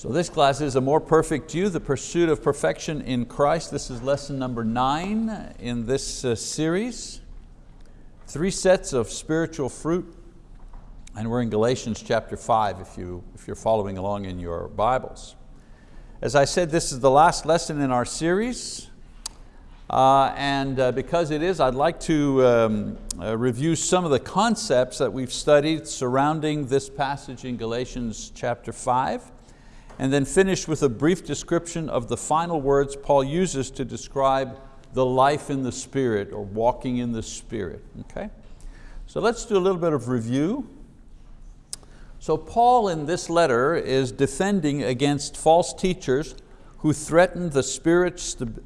So this class is A More Perfect You, the pursuit of perfection in Christ. This is lesson number nine in this uh, series. Three sets of spiritual fruit, and we're in Galatians chapter five if, you, if you're following along in your Bibles. As I said, this is the last lesson in our series. Uh, and uh, because it is, I'd like to um, uh, review some of the concepts that we've studied surrounding this passage in Galatians chapter five and then finish with a brief description of the final words Paul uses to describe the life in the Spirit or walking in the Spirit, okay? So let's do a little bit of review. So Paul in this letter is defending against false teachers who threaten the spirit,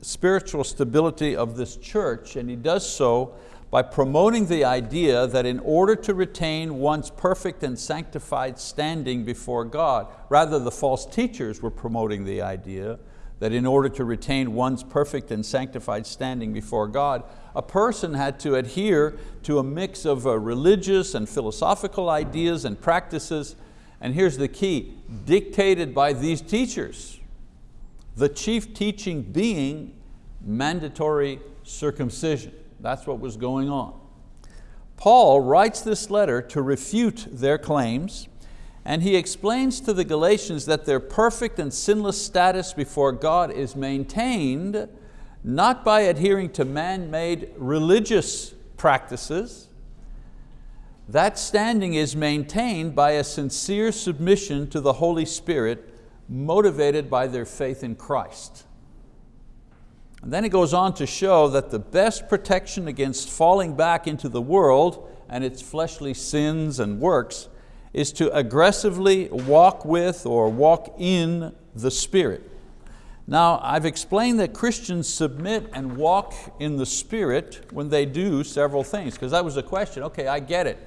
spiritual stability of this church, and he does so by promoting the idea that in order to retain one's perfect and sanctified standing before God, rather the false teachers were promoting the idea that in order to retain one's perfect and sanctified standing before God, a person had to adhere to a mix of uh, religious and philosophical ideas and practices, and here's the key, dictated by these teachers. The chief teaching being mandatory circumcision. That's what was going on. Paul writes this letter to refute their claims and he explains to the Galatians that their perfect and sinless status before God is maintained not by adhering to man-made religious practices, that standing is maintained by a sincere submission to the Holy Spirit motivated by their faith in Christ. And then he goes on to show that the best protection against falling back into the world and its fleshly sins and works is to aggressively walk with or walk in the Spirit. Now, I've explained that Christians submit and walk in the Spirit when they do several things, because that was the question, okay, I get it.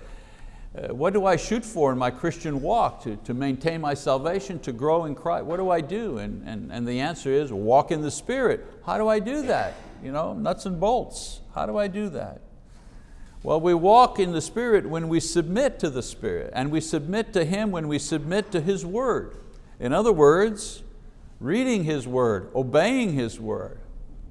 Uh, what do I shoot for in my Christian walk? To, to maintain my salvation, to grow in Christ? What do I do? And, and, and the answer is walk in the Spirit. How do I do that? You know, nuts and bolts. How do I do that? Well, we walk in the Spirit when we submit to the Spirit, and we submit to Him when we submit to His word. In other words, reading His word, obeying His word.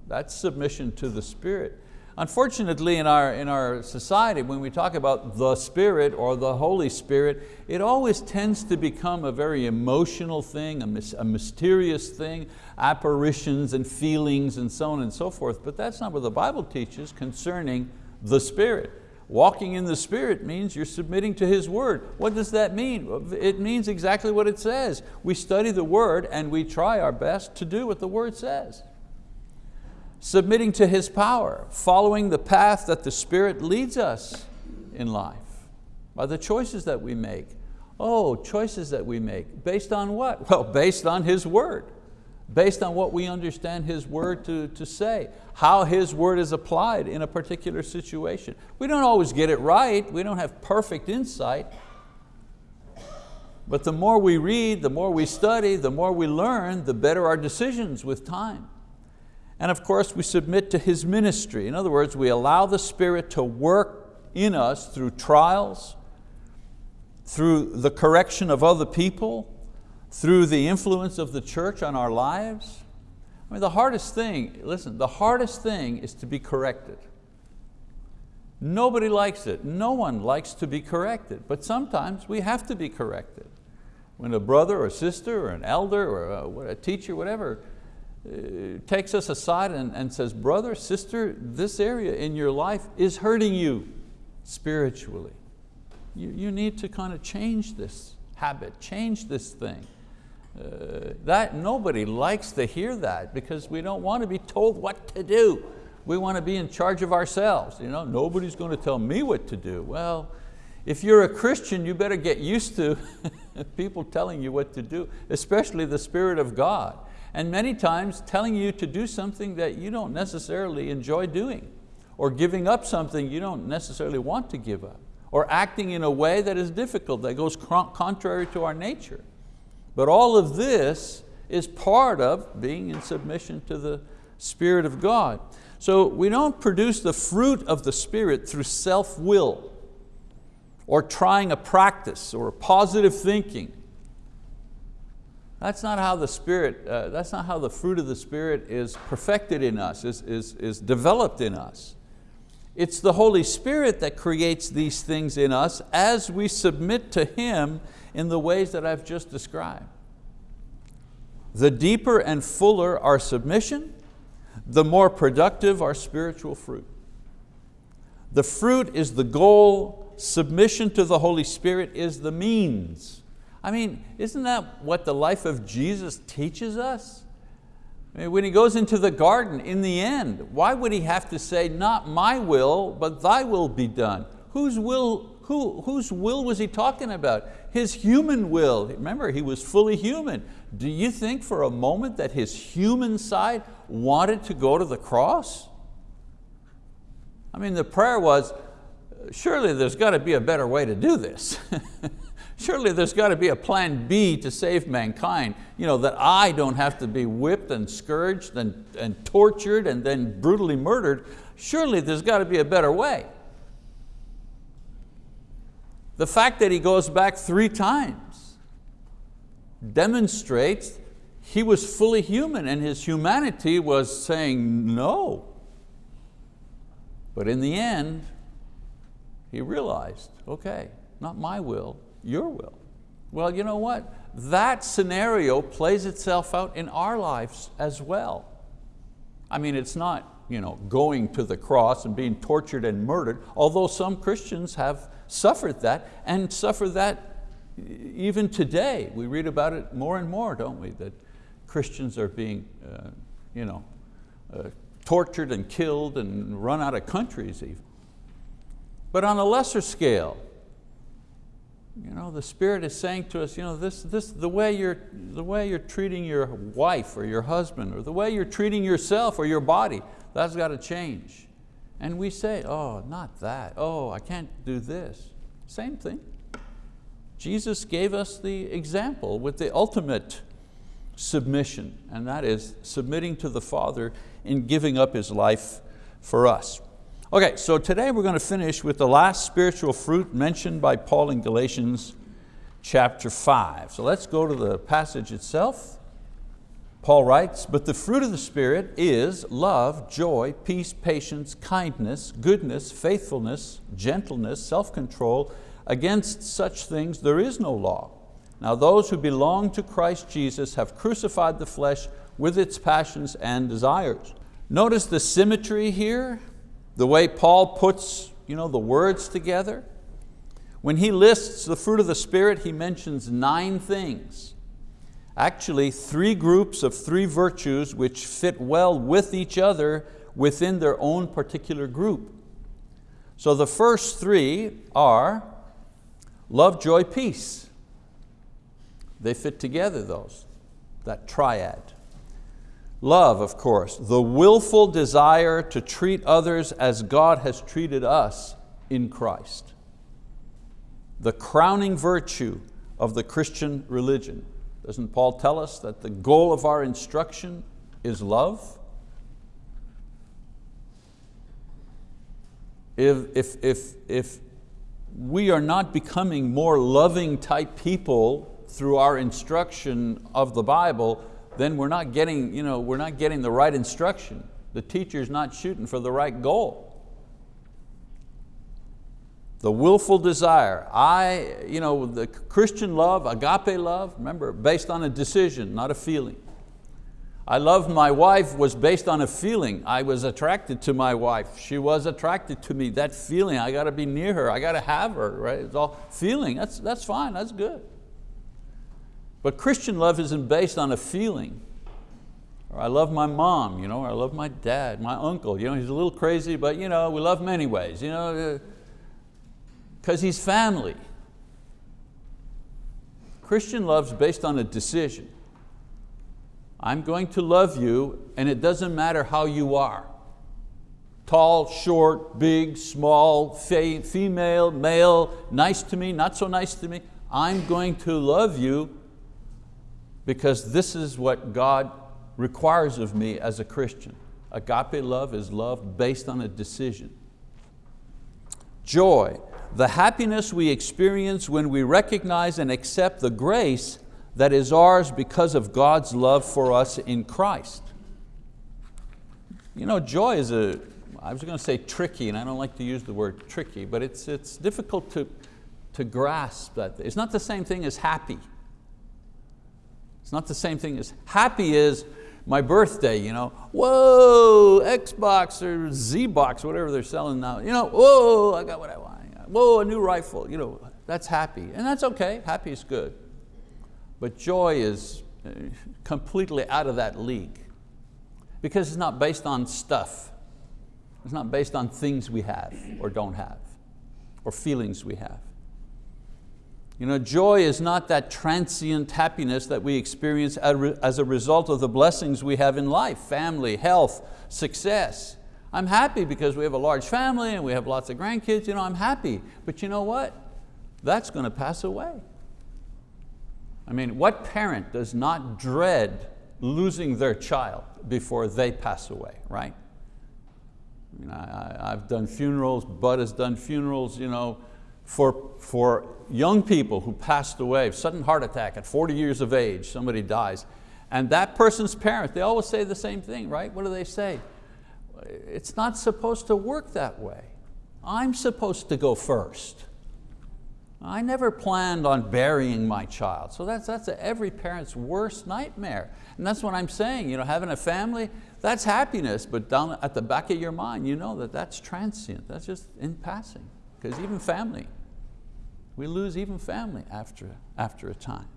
That's submission to the Spirit. Unfortunately, in our, in our society, when we talk about the Spirit or the Holy Spirit, it always tends to become a very emotional thing, a, a mysterious thing, apparitions and feelings and so on and so forth, but that's not what the Bible teaches concerning the Spirit. Walking in the Spirit means you're submitting to His word. What does that mean? It means exactly what it says. We study the word and we try our best to do what the word says submitting to His power, following the path that the Spirit leads us in life by the choices that we make. Oh, choices that we make. Based on what? Well, based on His word. Based on what we understand His word to, to say. How His word is applied in a particular situation. We don't always get it right. We don't have perfect insight. But the more we read, the more we study, the more we learn, the better our decisions with time. And of course, we submit to His ministry. In other words, we allow the Spirit to work in us through trials, through the correction of other people, through the influence of the church on our lives. I mean, the hardest thing, listen, the hardest thing is to be corrected. Nobody likes it. No one likes to be corrected, but sometimes we have to be corrected. When a brother or sister or an elder or a, a teacher, whatever, takes us aside and, and says, brother, sister, this area in your life is hurting you spiritually. You, you need to kind of change this habit, change this thing. Uh, that Nobody likes to hear that because we don't want to be told what to do. We want to be in charge of ourselves. You know, nobody's going to tell me what to do. Well, if you're a Christian, you better get used to people telling you what to do, especially the Spirit of God and many times telling you to do something that you don't necessarily enjoy doing, or giving up something you don't necessarily want to give up, or acting in a way that is difficult, that goes contrary to our nature. But all of this is part of being in submission to the Spirit of God. So we don't produce the fruit of the Spirit through self-will, or trying a practice, or positive thinking, That's not how the Spirit, uh, that's not how the fruit of the Spirit is perfected in us, is, is, is developed in us. It's the Holy Spirit that creates these things in us as we submit to Him in the ways that I've just described. The deeper and fuller our submission, the more productive our spiritual fruit. The fruit is the goal, submission to the Holy Spirit is the means. I mean, isn't that what the life of Jesus teaches us? I mean, when He goes into the garden, in the end, why would He have to say, not my will, but thy will be done? Whose will, who, whose will was He talking about? His human will. Remember, He was fully human. Do you think for a moment that His human side wanted to go to the cross? I mean, the prayer was, surely there's got to be a better way to do this. surely there's got to be a plan B to save mankind, you know, that I don't have to be whipped and scourged and, and tortured and then brutally murdered. Surely there's got to be a better way. The fact that he goes back three times demonstrates he was fully human and his humanity was saying no. But in the end, he realized, okay, not my will, your will. Well, you know what? That scenario plays itself out in our lives as well. I mean, it's not you know, going to the cross and being tortured and murdered, although some Christians have suffered that and suffer that even today. We read about it more and more, don't we? That Christians are being uh, you know, uh, tortured and killed and run out of countries even. But on a lesser scale, you know, the Spirit is saying to us, you know, this, this, the, way you're, the way you're treating your wife or your husband or the way you're treating yourself or your body, that's got to change. And we say, oh, not that. Oh, I can't do this. Same thing. Jesus gave us the example with the ultimate submission, and that is submitting to the Father in giving up His life for us. Okay, so today we're going to finish with the last spiritual fruit mentioned by Paul in Galatians chapter 5. So let's go to the passage itself. Paul writes, but the fruit of the Spirit is love, joy, peace, patience, kindness, goodness, faithfulness, gentleness, self-control. Against such things there is no law. Now those who belong to Christ Jesus have crucified the flesh with its passions and desires. Notice the symmetry here, the way Paul puts you know, the words together. When he lists the fruit of the Spirit, he mentions nine things. Actually, three groups of three virtues which fit well with each other within their own particular group. So the first three are love, joy, peace. They fit together those, that triad. Love, of course, the willful desire to treat others as God has treated us in Christ. The crowning virtue of the Christian religion. Doesn't Paul tell us that the goal of our instruction is love? If, if, if, if we are not becoming more loving type people through our instruction of the Bible, then we're not getting, you know, we're not getting the right instruction. The teacher's not shooting for the right goal. The willful desire, I, you know, the Christian love, agape love, remember, based on a decision, not a feeling. I love my wife was based on a feeling. I was attracted to my wife. She was attracted to me. That feeling, I got to be near her. I got to have her, right? It's all feeling, that's, that's fine, that's good. But Christian love isn't based on a feeling. Or I love my mom, you know, or I love my dad, my uncle. You know, he's a little crazy, but you know, we love him anyways. You know, uh, because he's family. Christian love's based on a decision. I'm going to love you and it doesn't matter how you are. Tall, short, big, small, female, male, nice to me, not so nice to me. I'm going to love you because this is what God requires of me as a Christian. Agape love is love based on a decision. Joy, the happiness we experience when we recognize and accept the grace that is ours because of God's love for us in Christ. You know, joy is a, I was going to say tricky, and I don't like to use the word tricky, but it's, it's difficult to, to grasp that. It's not the same thing as happy. It's not the same thing as, happy is my birthday, you know, whoa, Xbox or Z-Box, whatever they're selling now, you know, whoa, I got what I want, whoa, a new rifle, you know, that's happy, and that's okay, happy is good. But joy is uh, completely out of that league because it's not based on stuff. It's not based on things we have or don't have or feelings we have. You know, joy is not that transient happiness that we experience as a result of the blessings we have in life, family, health, success. I'm happy because we have a large family and we have lots of grandkids, you know, I'm happy. But you know what? That's going to pass away. I mean, what parent does not dread losing their child before they pass away, right? I mean, I, have done funerals, Bud has done funerals, you know, for, for young people who passed away, sudden heart attack at 40 years of age, somebody dies. And that person's parents, they always say the same thing, right? What do they say? It's not supposed to work that way. I'm supposed to go first. I never planned on burying my child. So that's, that's every parent's worst nightmare. And that's what I'm saying, you know, having a family, that's happiness, but down at the back of your mind, you know that that's transient, that's just in passing. Because even family, we lose even family after, after a time.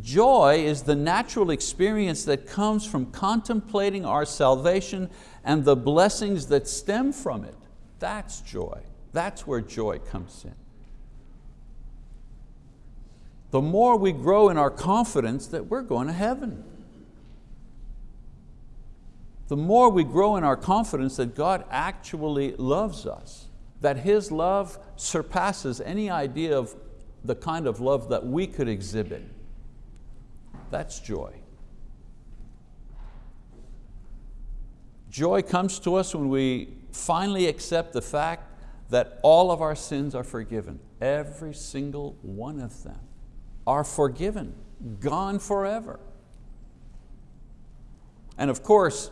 Joy is the natural experience that comes from contemplating our salvation and the blessings that stem from it. That's joy. That's where joy comes in the more we grow in our confidence that we're going to heaven. The more we grow in our confidence that God actually loves us, that His love surpasses any idea of the kind of love that we could exhibit. That's joy. Joy comes to us when we finally accept the fact that all of our sins are forgiven, every single one of them are forgiven, gone forever. And of course,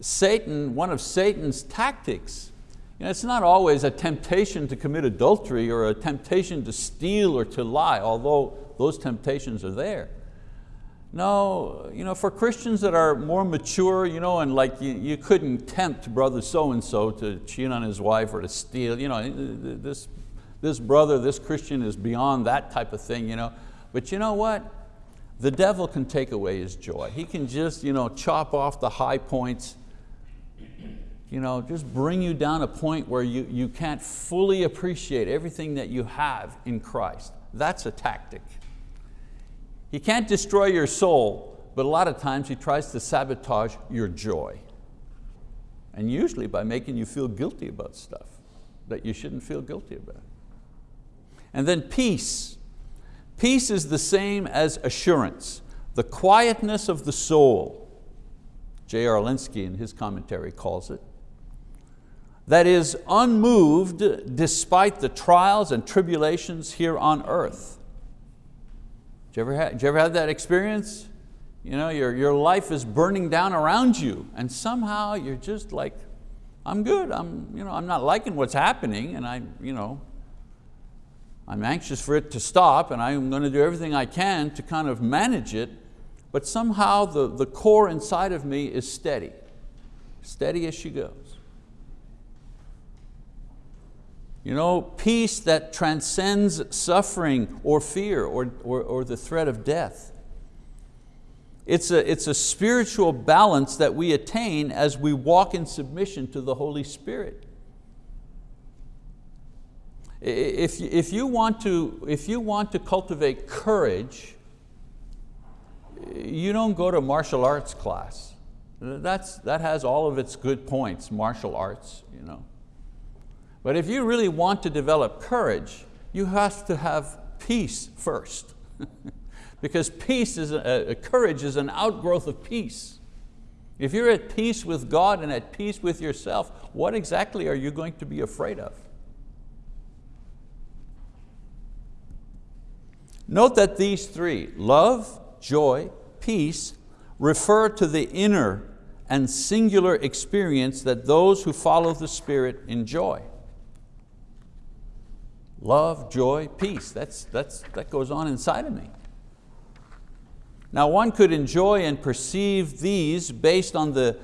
Satan, one of Satan's tactics, you know, it's not always a temptation to commit adultery or a temptation to steal or to lie, although those temptations are there. No, you know, for Christians that are more mature, you know, and like you, you couldn't tempt brother so-and-so to cheat on his wife or to steal, you know, this, this brother, this Christian is beyond that type of thing. You know. But you know what? The devil can take away his joy. He can just you know, chop off the high points, you know, just bring you down a point where you, you can't fully appreciate everything that you have in Christ. That's a tactic. He can't destroy your soul, but a lot of times he tries to sabotage your joy. And usually by making you feel guilty about stuff that you shouldn't feel guilty about. And then peace. Peace is the same as assurance, the quietness of the soul. J.R. Lenski in his commentary calls it. That is unmoved despite the trials and tribulations here on earth. Did you ever have, you ever have that experience? You know, your, your life is burning down around you and somehow you're just like, I'm good, I'm, you know, I'm not liking what's happening and I, you know, I'm anxious for it to stop and I'm going to do everything I can to kind of manage it, but somehow the, the core inside of me is steady, steady as she goes. You know, peace that transcends suffering or fear or, or, or the threat of death. It's a, it's a spiritual balance that we attain as we walk in submission to the Holy Spirit. If, if, you want to, if you want to cultivate courage, you don't go to martial arts class. That's, that has all of its good points, martial arts. You know. But if you really want to develop courage, you have to have peace first. because peace is, a, a, courage is an outgrowth of peace. If you're at peace with God and at peace with yourself, what exactly are you going to be afraid of? Note that these three, love, joy, peace, refer to the inner and singular experience that those who follow the Spirit enjoy. Love, joy, peace, that's, that's, that goes on inside of me. Now one could enjoy and perceive these based on the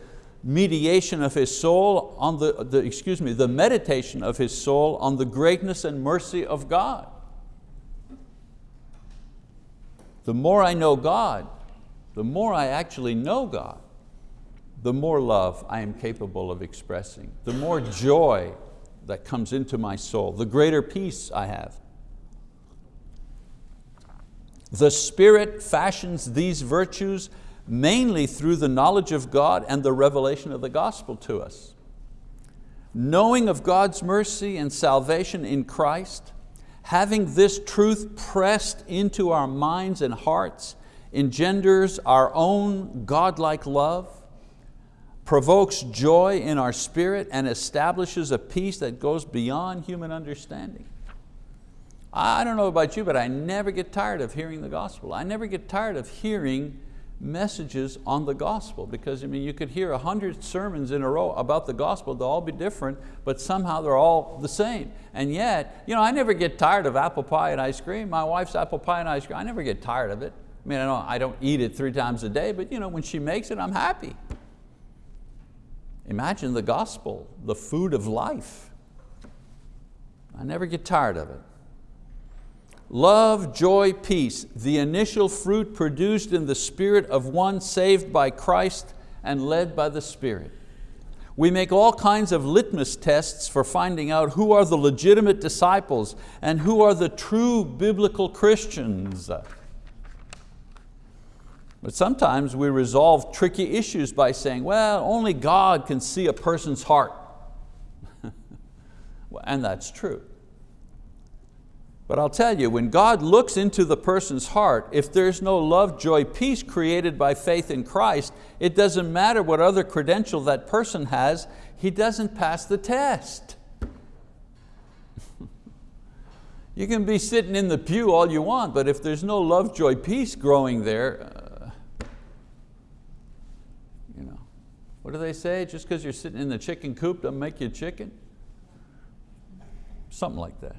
mediation of his soul, on the, the, excuse me, the meditation of his soul on the greatness and mercy of God. The more I know God, the more I actually know God, the more love I am capable of expressing, the more joy that comes into my soul, the greater peace I have. The Spirit fashions these virtues mainly through the knowledge of God and the revelation of the gospel to us. Knowing of God's mercy and salvation in Christ, having this truth pressed into our minds and hearts engenders our own godlike love, provokes joy in our spirit and establishes a peace that goes beyond human understanding. I don't know about you, but I never get tired of hearing the gospel. I never get tired of hearing messages on the gospel because I mean, you could hear a hundred sermons in a row about the gospel, they'll all be different, but somehow they're all the same. And yet, you know, I never get tired of apple pie and ice cream. My wife's apple pie and ice cream, I never get tired of it. I mean, I don't, I don't eat it three times a day, but you know, when she makes it, I'm happy. Imagine the gospel, the food of life. I never get tired of it. Love, joy, peace, the initial fruit produced in the spirit of one saved by Christ and led by the Spirit. We make all kinds of litmus tests for finding out who are the legitimate disciples and who are the true biblical Christians. But sometimes we resolve tricky issues by saying, well, only God can see a person's heart. and that's true. But I'll tell you, when God looks into the person's heart, if there's no love, joy, peace created by faith in Christ, it doesn't matter what other credential that person has, he doesn't pass the test. you can be sitting in the pew all you want, but if there's no love, joy, peace growing there, What do they say? Just because you're sitting in the chicken coop doesn't make you a chicken? Something like that.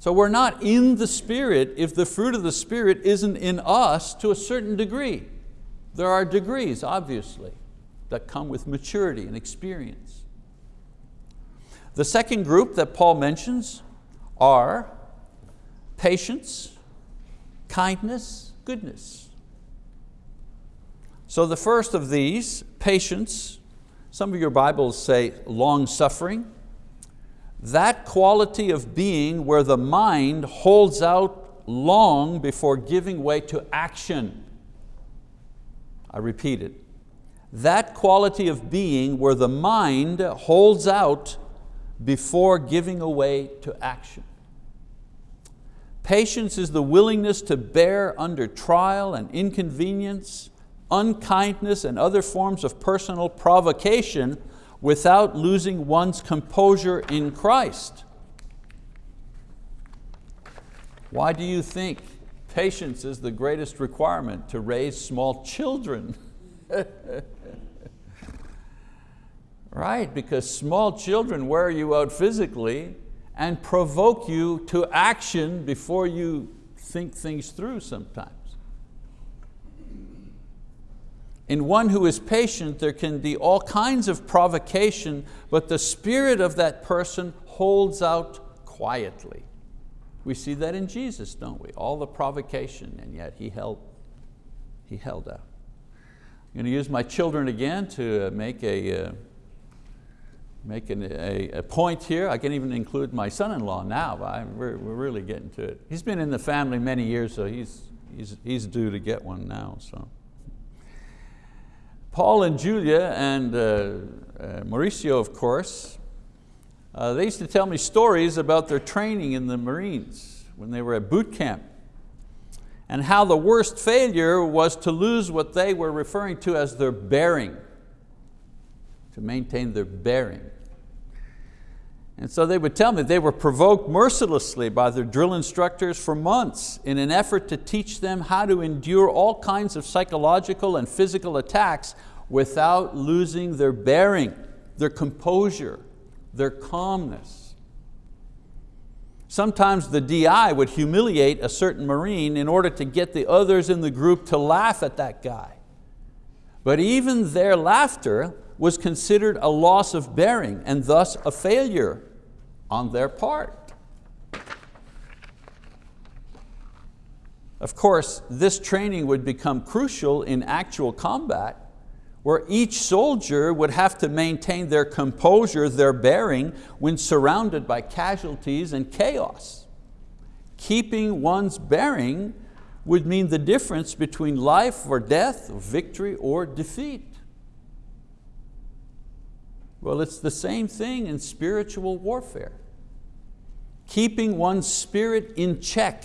So we're not in the Spirit if the fruit of the Spirit isn't in us to a certain degree. There are degrees, obviously, that come with maturity and experience. The second group that Paul mentions are patience, kindness, goodness. So the first of these, patience, some of your Bibles say long suffering, that quality of being where the mind holds out long before giving way to action. I repeat it. That quality of being where the mind holds out before giving away to action. Patience is the willingness to bear under trial and inconvenience, unkindness and other forms of personal provocation without losing one's composure in Christ. Why do you think patience is the greatest requirement to raise small children? right, because small children wear you out physically and provoke you to action before you think things through sometimes. In one who is patient, there can be all kinds of provocation, but the spirit of that person holds out quietly. We see that in Jesus, don't we? All the provocation, and yet He held, he held out. I'm going to use my children again to make a, uh, make an, a, a, point here. I can even include my son-in-law now, but we're, we're really getting to it. He's been in the family many years, so he's, he's, he's due to get one now. So. Paul and Julia and uh, uh, Mauricio, of course, uh, they used to tell me stories about their training in the Marines when they were at boot camp and how the worst failure was to lose what they were referring to as their bearing, to maintain their bearing. And so they would tell me they were provoked mercilessly by their drill instructors for months in an effort to teach them how to endure all kinds of psychological and physical attacks without losing their bearing, their composure, their calmness. Sometimes the DI would humiliate a certain Marine in order to get the others in the group to laugh at that guy. But even their laughter was considered a loss of bearing and thus a failure on their part. Of course, this training would become crucial in actual combat where each soldier would have to maintain their composure, their bearing, when surrounded by casualties and chaos. Keeping one's bearing would mean the difference between life or death, victory or defeat. Well, it's the same thing in spiritual warfare. Keeping one's spirit in check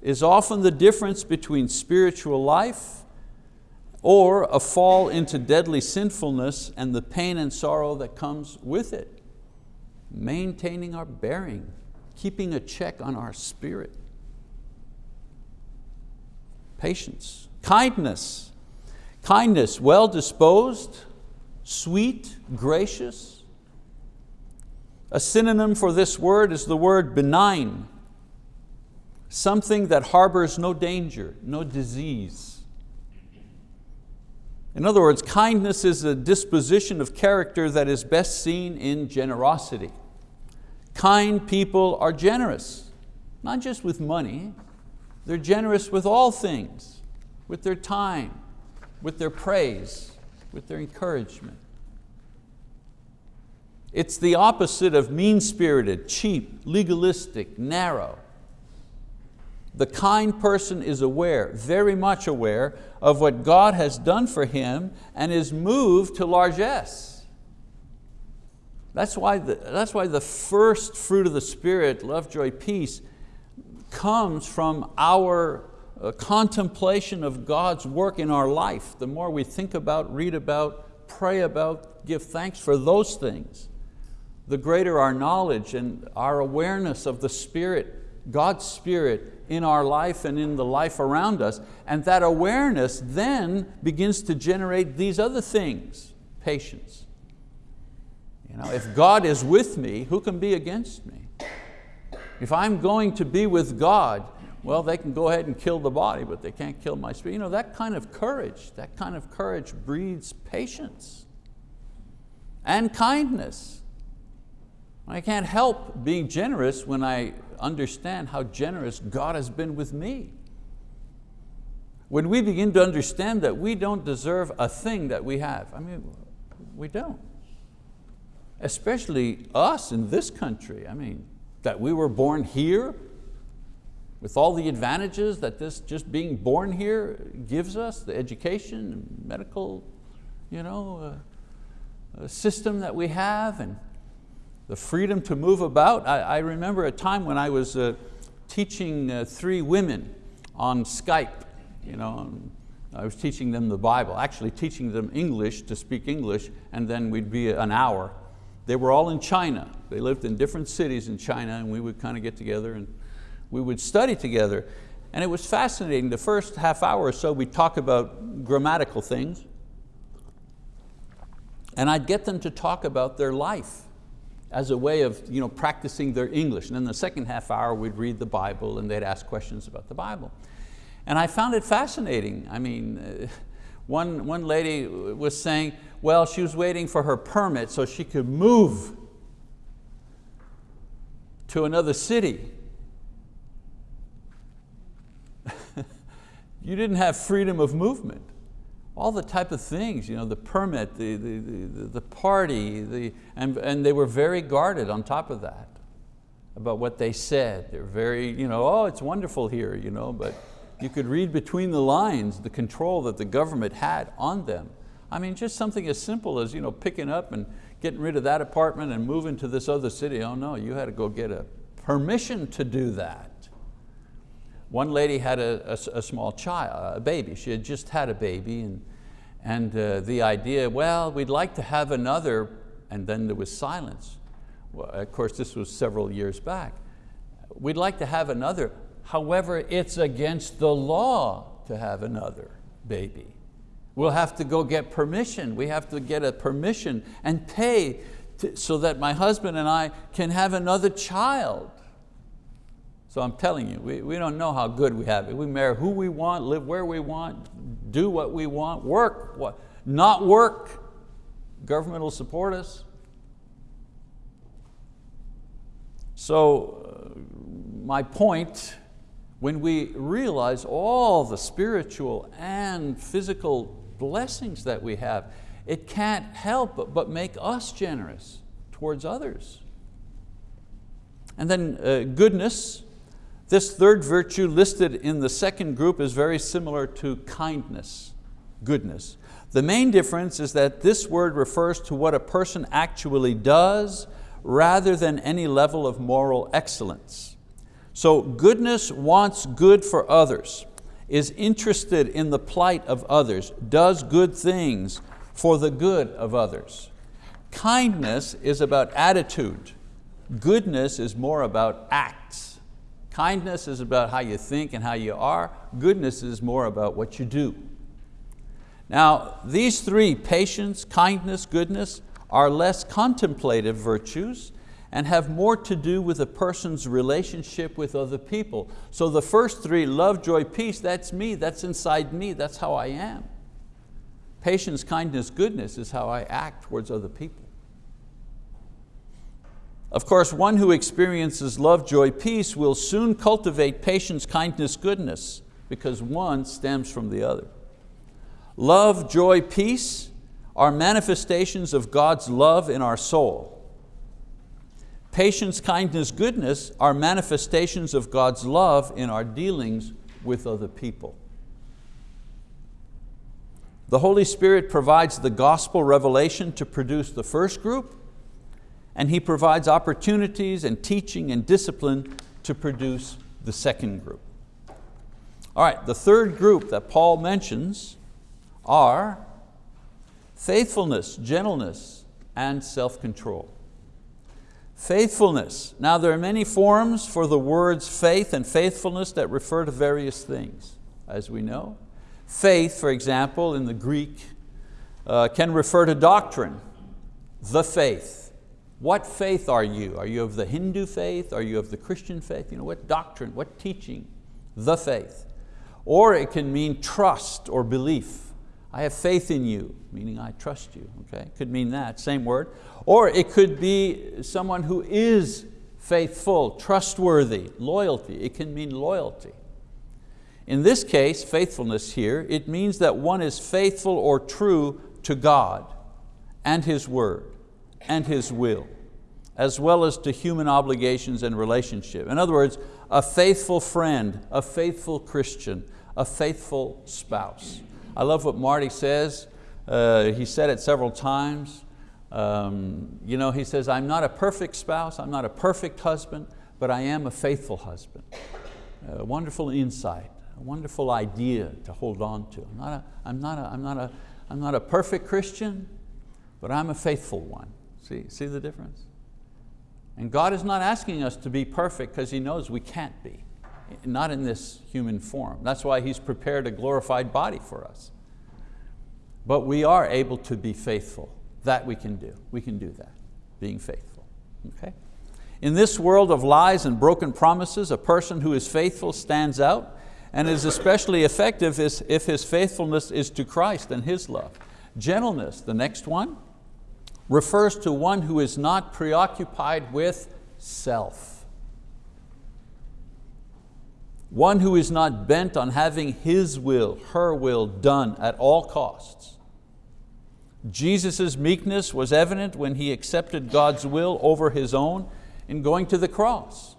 is often the difference between spiritual life or a fall into deadly sinfulness and the pain and sorrow that comes with it. Maintaining our bearing, keeping a check on our spirit. Patience, kindness. Kindness, well disposed, sweet, gracious. A synonym for this word is the word benign, something that harbors no danger, no disease. In other words, kindness is a disposition of character that is best seen in generosity. Kind people are generous, not just with money, they're generous with all things, with their time, with their praise, with their encouragement. It's the opposite of mean-spirited, cheap, legalistic, narrow. The kind person is aware, very much aware, of what God has done for him and is moved to largesse. That's why, the, that's why the first fruit of the Spirit, love, joy, peace, comes from our contemplation of God's work in our life. The more we think about, read about, pray about, give thanks for those things, the greater our knowledge and our awareness of the Spirit, God's Spirit in our life and in the life around us. And that awareness then begins to generate these other things, patience. You know, if God is with me, who can be against me? If I'm going to be with God, well, they can go ahead and kill the body, but they can't kill my spirit. You know, that kind of courage, that kind of courage breeds patience and kindness. I can't help being generous when I understand how generous God has been with me. When we begin to understand that we don't deserve a thing that we have, I mean, we don't. Especially us in this country. I mean, that we were born here with all the advantages that this just being born here gives us, the education, medical you know, uh, uh, system that we have and the freedom to move about. I, I remember a time when I was uh, teaching uh, three women on Skype. You know, I was teaching them the Bible, actually teaching them English to speak English and then we'd be an hour they were all in China. They lived in different cities in China and we would kind of get together and we would study together. And it was fascinating. The first half hour or so we'd talk about grammatical things and I'd get them to talk about their life as a way of you know, practicing their English. And then the second half hour we'd read the Bible and they'd ask questions about the Bible. And I found it fascinating. I mean, one, one lady was saying, well, she was waiting for her permit so she could move to another city. You didn't have freedom of movement. All the type of things, you know, the permit, the, the, the, the party, the, and, and they were very guarded on top of that about what they said. They're very, you know, oh, it's wonderful here, you know, but you could read between the lines the control that the government had on them. I mean, just something as simple as you know, picking up and getting rid of that apartment and moving to this other city. Oh no, you had to go get a permission to do that. One lady had a, a, a small child, a baby. She had just had a baby and, and uh, the idea, well, we'd like to have another, and then there was silence. Well, of course, this was several years back. We'd like to have another. However, it's against the law to have another baby. We'll have to go get permission. We have to get a permission and pay to, so that my husband and I can have another child. So I'm telling you, we, we don't know how good we have it. We marry who we want, live where we want, do what we want, work, what, not work. Government will support us. So uh, my point, when we realize all the spiritual and physical blessings that we have, it can't help but make us generous towards others. And then uh, goodness, this third virtue listed in the second group is very similar to kindness, goodness. The main difference is that this word refers to what a person actually does rather than any level of moral excellence. So goodness wants good for others, is interested in the plight of others, does good things for the good of others. Kindness is about attitude. Goodness is more about acts. Kindness is about how you think and how you are. Goodness is more about what you do. Now, these three, patience, kindness, goodness, are less contemplative virtues and have more to do with a person's relationship with other people. So the first three, love, joy, peace, that's me, that's inside me, that's how I am. Patience, kindness, goodness is how I act towards other people. Of course, one who experiences love, joy, peace will soon cultivate patience, kindness, goodness, because one stems from the other. Love, joy, peace are manifestations of God's love in our soul. Patience, kindness, goodness are manifestations of God's love in our dealings with other people. The Holy Spirit provides the gospel revelation to produce the first group, and He provides opportunities and teaching and discipline to produce the second group. All right, the third group that Paul mentions are faithfulness, gentleness, and self-control. Faithfulness. Now there are many forms for the words faith and faithfulness that refer to various things, as we know. Faith, for example, in the Greek, uh, can refer to doctrine, the faith. What faith are you? Are you of the Hindu faith? Are you of the Christian faith? You know, what doctrine, what teaching? The faith. Or it can mean trust or belief. I have faith in you, meaning I trust you, okay? Could mean that, same word. Or it could be someone who is faithful, trustworthy, loyalty. It can mean loyalty. In this case, faithfulness here, it means that one is faithful or true to God and His word and His will, as well as to human obligations and relationship. In other words, a faithful friend, a faithful Christian, a faithful spouse. I love what Marty says. Uh, he said it several times. Um, you know, he says, I'm not a perfect spouse, I'm not a perfect husband, but I am a faithful husband. A wonderful insight, a wonderful idea to hold on to. I'm not a, I'm not a, I'm not a, I'm not a perfect Christian, but I'm a faithful one. See, see the difference? And God is not asking us to be perfect because He knows we can't be not in this human form. That's why He's prepared a glorified body for us. But we are able to be faithful. That we can do. We can do that, being faithful. Okay? In this world of lies and broken promises, a person who is faithful stands out and is especially effective if his faithfulness is to Christ and His love. Gentleness, the next one, refers to one who is not preoccupied with self. One who is not bent on having his will, her will done at all costs. Jesus' meekness was evident when He accepted God's will over His own in going to the cross.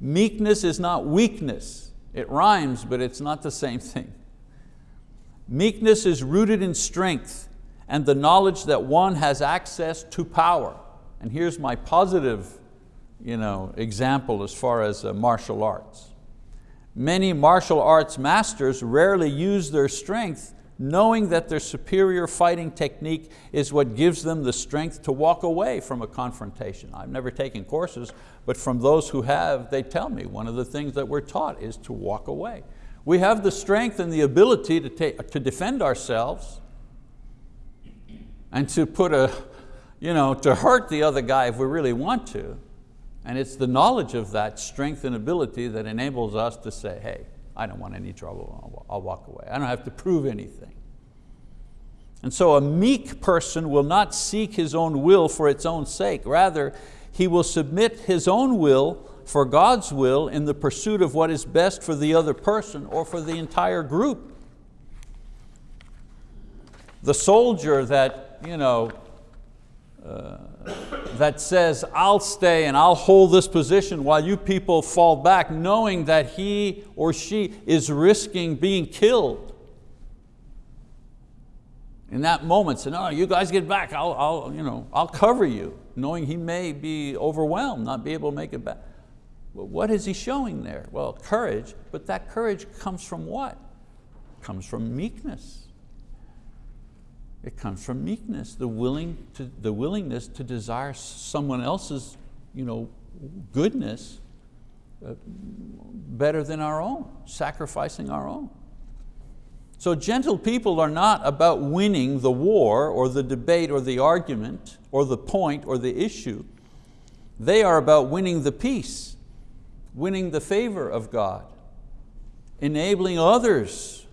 Meekness is not weakness. It rhymes, but it's not the same thing. Meekness is rooted in strength and the knowledge that one has access to power. And here's my positive you know, example as far as uh, martial arts. Many martial arts masters rarely use their strength knowing that their superior fighting technique is what gives them the strength to walk away from a confrontation. I've never taken courses, but from those who have, they tell me one of the things that we're taught is to walk away. We have the strength and the ability to, take, to defend ourselves and to put a, you know, to hurt the other guy if we really want to. And it's the knowledge of that strength and ability that enables us to say, hey, I don't want any trouble, I'll walk away. I don't have to prove anything. And so a meek person will not seek his own will for its own sake. Rather, he will submit his own will for God's will in the pursuit of what is best for the other person or for the entire group. The soldier that, you know, uh, that says, I'll stay and I'll hold this position while you people fall back, knowing that he or she is risking being killed. In that moment, say, no, you guys get back, I'll, I'll, you know, I'll cover you, knowing he may be overwhelmed, not be able to make it back. Well, what is he showing there? Well, courage, but that courage comes from what? Comes from meekness. It comes from meekness, the, willing to, the willingness to desire someone else's you know, goodness uh, better than our own, sacrificing our own. So gentle people are not about winning the war or the debate or the argument or the point or the issue. They are about winning the peace, winning the favor of God, enabling others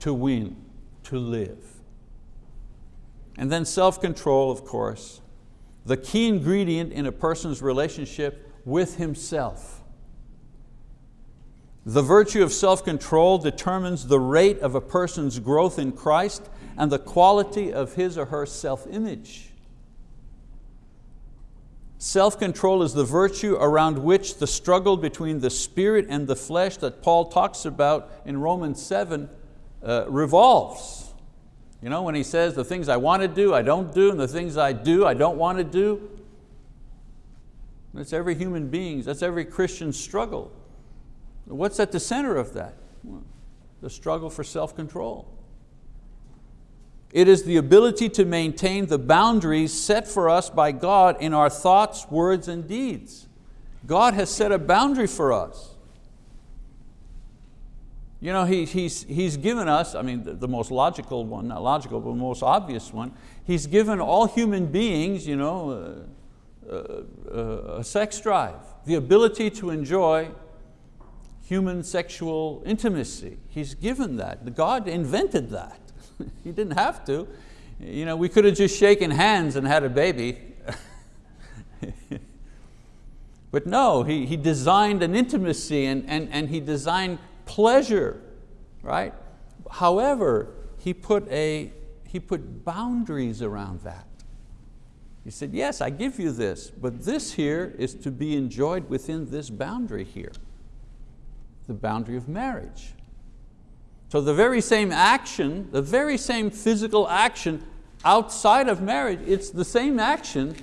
to win, to live. And then self-control, of course, the key ingredient in a person's relationship with himself. The virtue of self-control determines the rate of a person's growth in Christ and the quality of his or her self-image. Self-control is the virtue around which the struggle between the spirit and the flesh that Paul talks about in Romans 7 uh, revolves. You know, when he says the things I want to do, I don't do, and the things I do, I don't want to do. That's every human being's, that's every Christian's struggle. What's at the center of that? The struggle for self-control. It is the ability to maintain the boundaries set for us by God in our thoughts, words, and deeds. God has set a boundary for us. You know, he, he's, he's given us, I mean, the, the, most logical one, not logical, but the most obvious one, he's given all human beings you know, uh, uh, uh, a sex drive, the ability to enjoy human sexual intimacy. He's given that. God invented that. he didn't have to. You know, we could have just shaken hands and had a baby. but no, he, he designed an intimacy and, and, and he designed pleasure, right? However, he put, a, he put boundaries around that. He said, yes, I give you this, but this here is to be enjoyed within this boundary here, the boundary of marriage. So the very same action, the very same physical action outside of marriage, it's the same action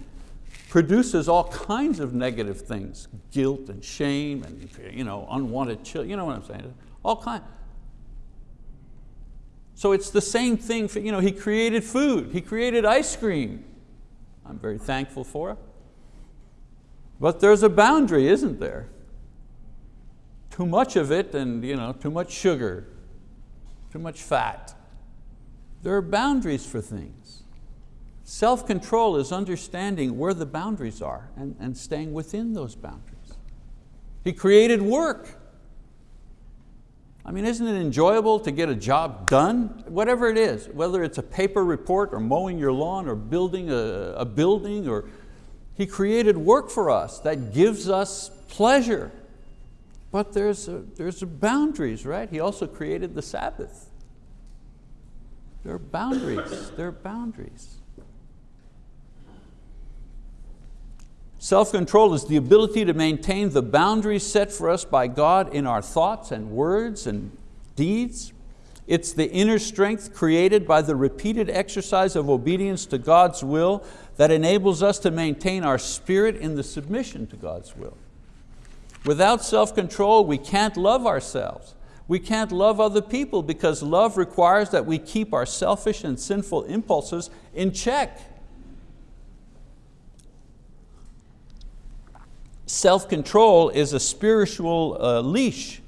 produces all kinds of negative things, guilt and shame and you know, unwanted children, you know what I'm saying? All kinds. So it's the same thing, for, you know, he created food, he created ice cream. I'm very thankful for it. But there's a boundary, isn't there? Too much of it and you know, too much sugar, too much fat. There are boundaries for things. Self-control is understanding where the boundaries are and, and staying within those boundaries. He created work. I mean, isn't it enjoyable to get a job done? Whatever it is, whether it's a paper report or mowing your lawn or building a, a building or He created work for us that gives us pleasure. But there's, a, there's a boundaries, right? He also created the Sabbath. There are boundaries, there are boundaries. Self-control is the ability to maintain the boundaries set for us by God in our thoughts and words and deeds. It's the inner strength created by the repeated exercise of obedience to God's will that enables us to maintain our spirit in the submission to God's will. Without self-control, we can't love ourselves. We can't love other people because love requires that we keep our selfish and sinful impulses in check. Self-control is a spiritual uh, leash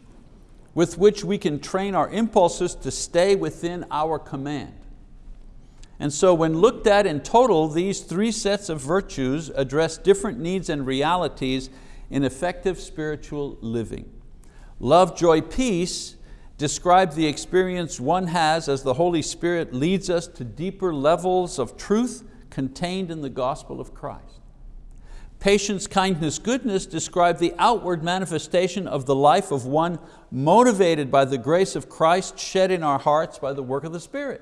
with which we can train our impulses to stay within our command. And so when looked at in total, these three sets of virtues address different needs and realities in effective spiritual living. Love, joy, peace describe the experience one has as the Holy Spirit leads us to deeper levels of truth contained in the gospel of Christ. Patience, kindness, goodness describe the outward manifestation of the life of one motivated by the grace of Christ shed in our hearts by the work of the Spirit.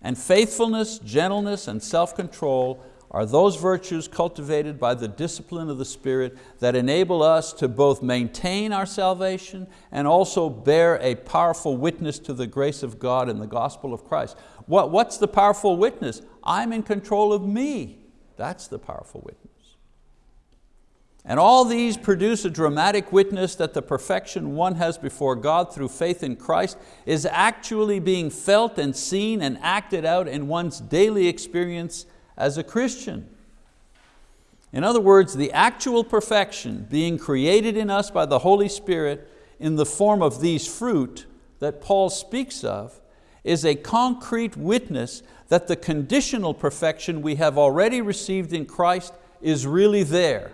And faithfulness, gentleness, and self-control are those virtues cultivated by the discipline of the Spirit that enable us to both maintain our salvation and also bear a powerful witness to the grace of God and the gospel of Christ. What, what's the powerful witness? I'm in control of me. That's the powerful witness. And all these produce a dramatic witness that the perfection one has before God through faith in Christ is actually being felt and seen and acted out in one's daily experience as a Christian. In other words, the actual perfection being created in us by the Holy Spirit in the form of these fruit that Paul speaks of is a concrete witness that the conditional perfection we have already received in Christ is really there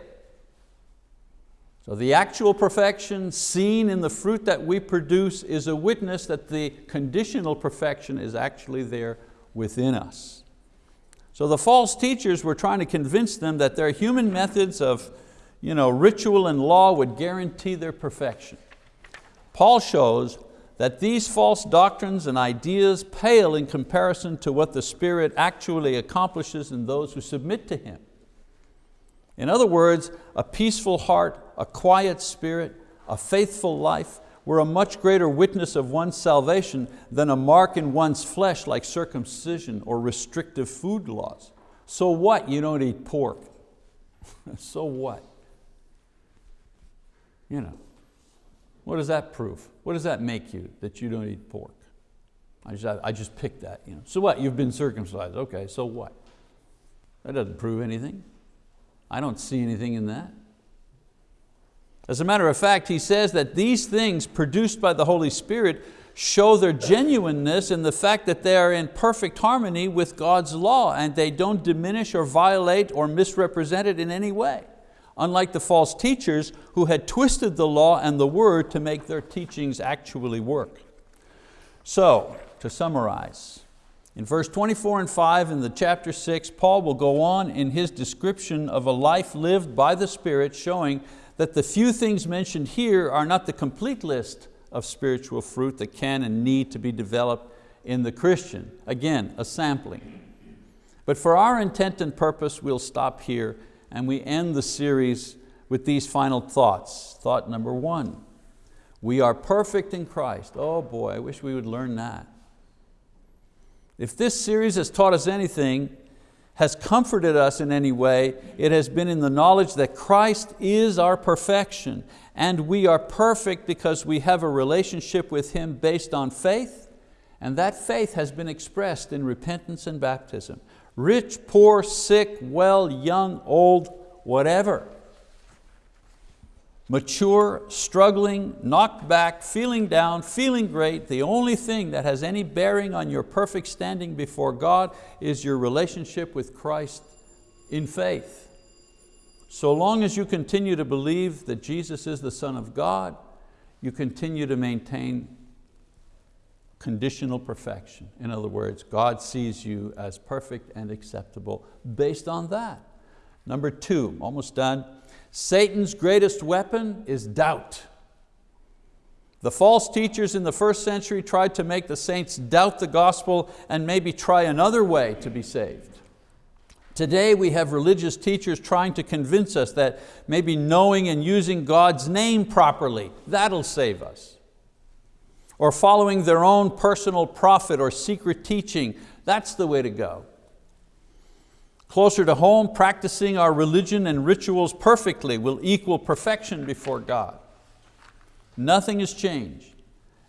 the actual perfection seen in the fruit that we produce is a witness that the conditional perfection is actually there within us. So the false teachers were trying to convince them that their human methods of you know, ritual and law would guarantee their perfection. Paul shows that these false doctrines and ideas pale in comparison to what the Spirit actually accomplishes in those who submit to Him. In other words, a peaceful heart, a quiet spirit, a faithful life were a much greater witness of one's salvation than a mark in one's flesh like circumcision or restrictive food laws. So what you don't eat pork? so what? You know, what does that prove? What does that make you that you don't eat pork? I just, I just picked that. You know. So what, you've been circumcised. Okay, so what? That doesn't prove anything. I don't see anything in that. As a matter of fact, he says that these things produced by the Holy Spirit show their genuineness in the fact that they are in perfect harmony with God's law and they don't diminish or violate or misrepresent it in any way. Unlike the false teachers who had twisted the law and the word to make their teachings actually work. So, to summarize, in verse 24 and 5 in the chapter 6, Paul will go on in his description of a life lived by the Spirit showing that the few things mentioned here are not the complete list of spiritual fruit that can and need to be developed in the Christian. Again, a sampling. But for our intent and purpose, we'll stop here and we end the series with these final thoughts. Thought number one, we are perfect in Christ. Oh boy, I wish we would learn that. If this series has taught us anything, has comforted us in any way, it has been in the knowledge that Christ is our perfection and we are perfect because we have a relationship with Him based on faith and that faith has been expressed in repentance and baptism. Rich, poor, sick, well, young, old, whatever mature, struggling, knocked back, feeling down, feeling great, the only thing that has any bearing on your perfect standing before God is your relationship with Christ in faith. So long as you continue to believe that Jesus is the Son of God, you continue to maintain conditional perfection. In other words, God sees you as perfect and acceptable based on that. Number two, almost done, Satan's greatest weapon is doubt. The false teachers in the first century tried to make the saints doubt the gospel and maybe try another way to be saved. Today we have religious teachers trying to convince us that maybe knowing and using God's name properly, that'll save us. Or following their own personal prophet or secret teaching, that's the way to go. Closer to home, practicing our religion and rituals perfectly will equal perfection before God. Nothing has changed.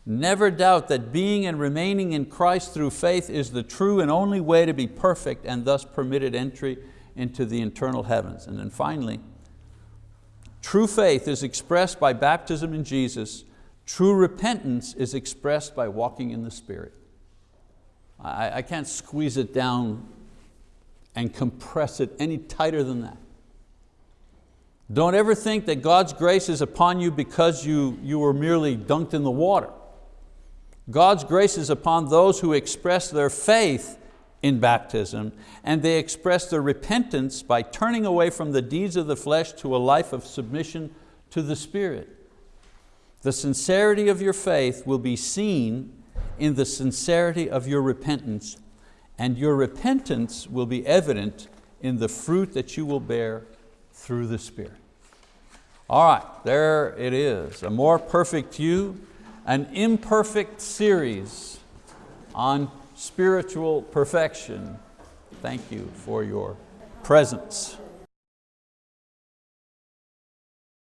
Never doubt that being and remaining in Christ through faith is the true and only way to be perfect and thus permitted entry into the eternal heavens. And then finally, true faith is expressed by baptism in Jesus. True repentance is expressed by walking in the Spirit. I, I can't squeeze it down and compress it any tighter than that. Don't ever think that God's grace is upon you because you, you were merely dunked in the water. God's grace is upon those who express their faith in baptism and they express their repentance by turning away from the deeds of the flesh to a life of submission to the Spirit. The sincerity of your faith will be seen in the sincerity of your repentance and your repentance will be evident in the fruit that you will bear through the Spirit. All right, there it is, a more perfect you, an imperfect series on spiritual perfection. Thank you for your presence.